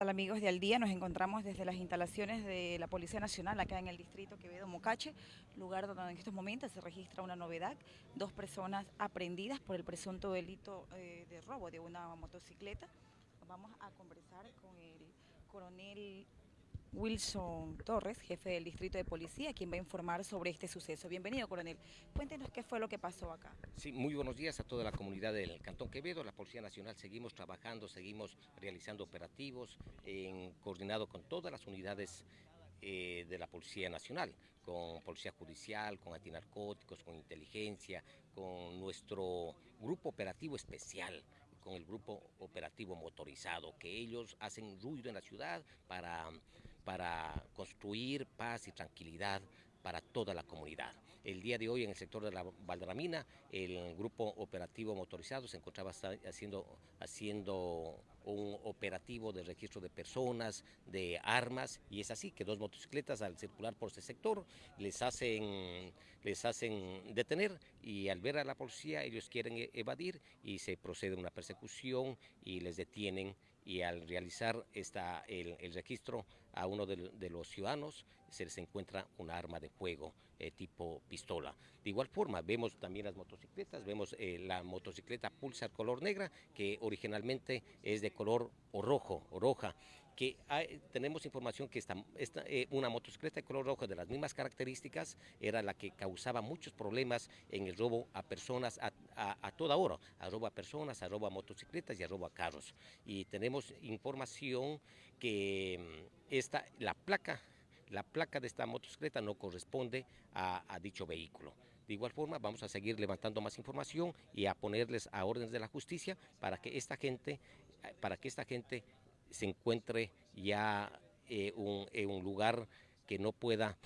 Hola amigos de Al Día, nos encontramos desde las instalaciones de la Policía Nacional acá en el distrito Quevedo Mocache, lugar donde en estos momentos se registra una novedad, dos personas aprendidas por el presunto delito eh, de robo de una motocicleta. Vamos a conversar con el coronel Wilson Torres, jefe del Distrito de Policía, quien va a informar sobre este suceso. Bienvenido, coronel. Cuéntenos qué fue lo que pasó acá. Sí, muy buenos días a toda la comunidad del Cantón Quevedo, la Policía Nacional. Seguimos trabajando, seguimos realizando operativos en, coordinado con todas las unidades eh, de la Policía Nacional, con Policía Judicial, con antinarcóticos, con inteligencia, con nuestro grupo operativo especial, con el grupo operativo motorizado, que ellos hacen ruido en la ciudad para para construir paz y tranquilidad para toda la comunidad. El día de hoy en el sector de la Valderamina, el grupo operativo motorizado se encontraba haciendo, haciendo un operativo de registro de personas, de armas, y es así que dos motocicletas al circular por ese sector les hacen, les hacen detener y al ver a la policía ellos quieren e-, evadir y se procede a una persecución y les detienen y al realizar esta, el, registro a uno de, los ciudadanos se les encuentra un arma de fuego eh, tipo pistola. De igual forma, vemos también las motocicletas, vemos eh, la motocicleta Pulsar color negra, que originalmente es de color o rojo o roja, que tenemos información que esta, eh, una motocicleta de color rojo de las mismas características era la que causaba muchos problemas en el robo a personas a, toda hora, a robo a personas, a robo a motocicletas y a robo a carros. Y tenemos información que mm, esta, la placa la placa de esta motocicleta no corresponde a, a, dicho vehículo. De igual forma, vamos a seguir levantando más información y a ponerles a órdenes de la justicia para que esta gente, para que esta gente se encuentre ya eh, en un lugar que no pueda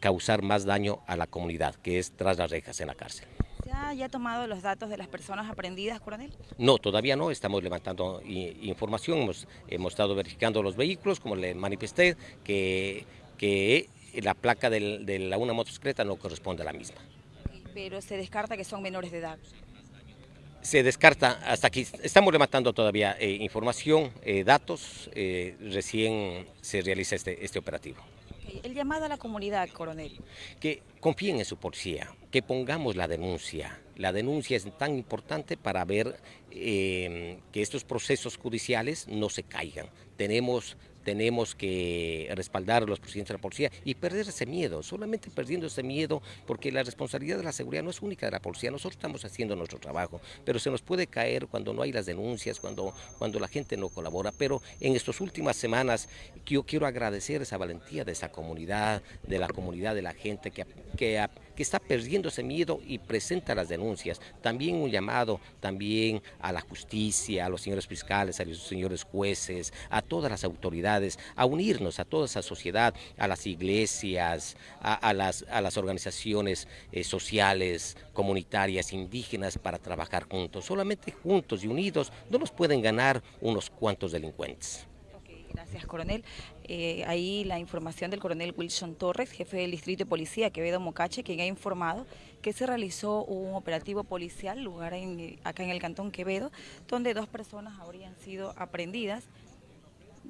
causar más daño a la comunidad, que es tras las rejas en la cárcel. ¿Se ha ya tomado los datos de las personas aprendidas, coronel? No, todavía no, estamos levantando información, hemos, hemos estado verificando los vehículos, como le manifesté, que, que la placa de la una motocicleta no corresponde a la misma. Pero se descarta que son menores de edad se descarta hasta aquí. Estamos levantando todavía eh, información, eh, datos, eh, recién se realiza este, este operativo. El llamado a la comunidad, coronel. Que confíen en su policía, que pongamos la denuncia. La denuncia es tan importante para ver que estos procesos judiciales no se caigan. Tenemos tenemos que respaldar a los presidentes de la policía y perder ese miedo, solamente perdiendo ese miedo, porque la responsabilidad de la seguridad no es única de la policía, nosotros estamos haciendo nuestro trabajo, pero se nos puede caer cuando no hay las denuncias, cuando, cuando la gente no colabora, pero en estas últimas semanas yo quiero agradecer esa valentía de esa comunidad, de la comunidad de la gente que, que, que está perdiendo ese miedo y presenta las denuncias. También un llamado también a la justicia, a los señores fiscales, a los señores jueces, a todas las autoridades a unirnos a toda esa sociedad, a las iglesias, a, las, a las, organizaciones eh, sociales, comunitarias, indígenas, para trabajar juntos. Solamente juntos y unidos no nos pueden ganar unos cuantos delincuentes. Gracias, coronel. Eh, ahí la información del coronel Wilson Torres, jefe del Distrito de Policía Quevedo Mocache, quien ha informado que se realizó un operativo policial lugar acá en el Cantón Quevedo, donde dos personas habrían sido aprendidas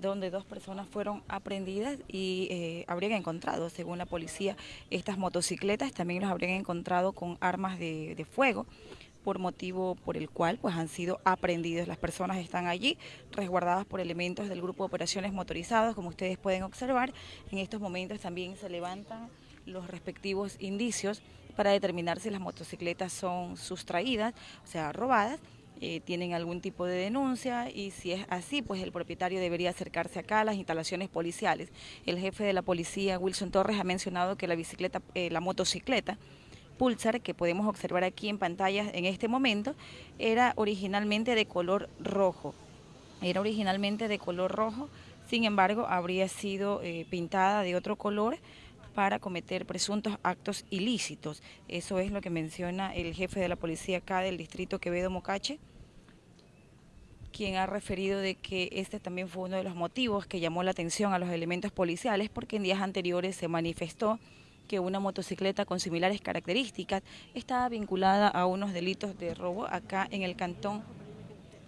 donde dos personas fueron aprendidas y eh, habrían encontrado, según la policía, estas motocicletas, también los habrían encontrado con armas de, fuego por motivo por el cual pues han sido aprendidos. Las personas están allí resguardadas por elementos del grupo de operaciones motorizados, como ustedes pueden observar. En estos momentos también se levantan los respectivos indicios para determinar si las motocicletas son sustraídas, o sea, robadas, eh, tienen algún tipo de denuncia y si es así, pues el propietario debería acercarse acá a las instalaciones policiales. El jefe de la policía, Wilson Torres, ha mencionado que la bicicleta, eh, la motocicleta Pulsar, que podemos observar aquí en pantalla en este momento, era originalmente de color rojo. Era originalmente de color rojo, sin embargo, habría sido eh, pintada de otro color para cometer presuntos actos ilícitos. Eso es lo que menciona el jefe de la policía acá del distrito Quevedo Mocache, quien ha referido de que este también fue uno de los motivos que llamó la atención a los elementos policiales porque en días anteriores se manifestó que una motocicleta con similares características estaba vinculada a unos delitos de robo acá en el cantón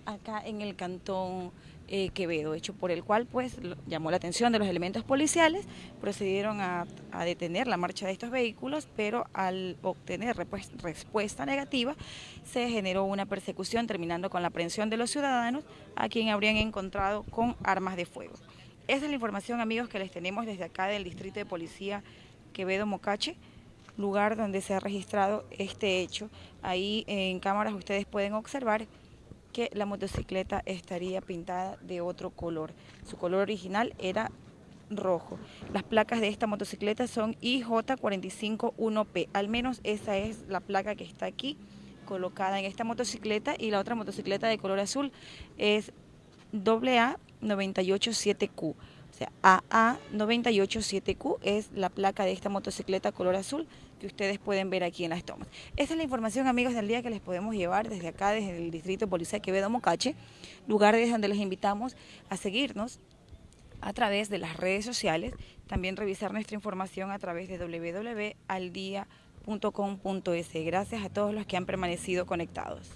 acá en el cantón eh, Quevedo, hecho por el cual pues llamó la atención de los elementos policiales, procedieron a, detener la marcha de estos vehículos, pero al obtener respuesta negativa se generó una persecución terminando con la aprehensión de los ciudadanos a quien habrían encontrado con armas de fuego. Esa es la información amigos que les tenemos desde acá del Distrito de Policía Quevedo Mocache lugar donde se ha registrado este hecho. Ahí en cámaras ustedes pueden observar que la motocicleta estaría pintada de otro color. Su color original era rojo. Las placas de esta motocicleta son IJ451P, al menos esa es la placa que está aquí colocada en esta motocicleta y la otra motocicleta de color azul es AA987Q. Sea, AA987Q es la placa de esta motocicleta color azul que ustedes pueden ver aquí en las tomas. Esa es la información, amigos, del día que les podemos llevar desde acá, desde el Distrito de Policía Quevedo Mocache, lugar desde donde les invitamos a seguirnos a través de las redes sociales, también revisar nuestra información a través de www.aldia.com.es. Gracias a todos los que han permanecido conectados.